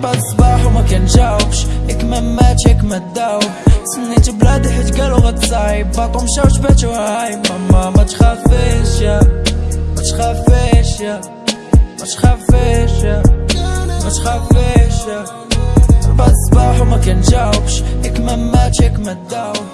ربعة الصباح وما كنجاوبش. ياك ما مات ياك ما داوب. سنيت بلادي حيت قالو غتصايب باطو مشاو جباتو هاي ماما ما تخافيش يا. ما تخافيش يا. ما تخافيش يا. ما تخافيش يا. ربعة الصباح وما كنجاوبش. ياك ما مات ياك ما داوب.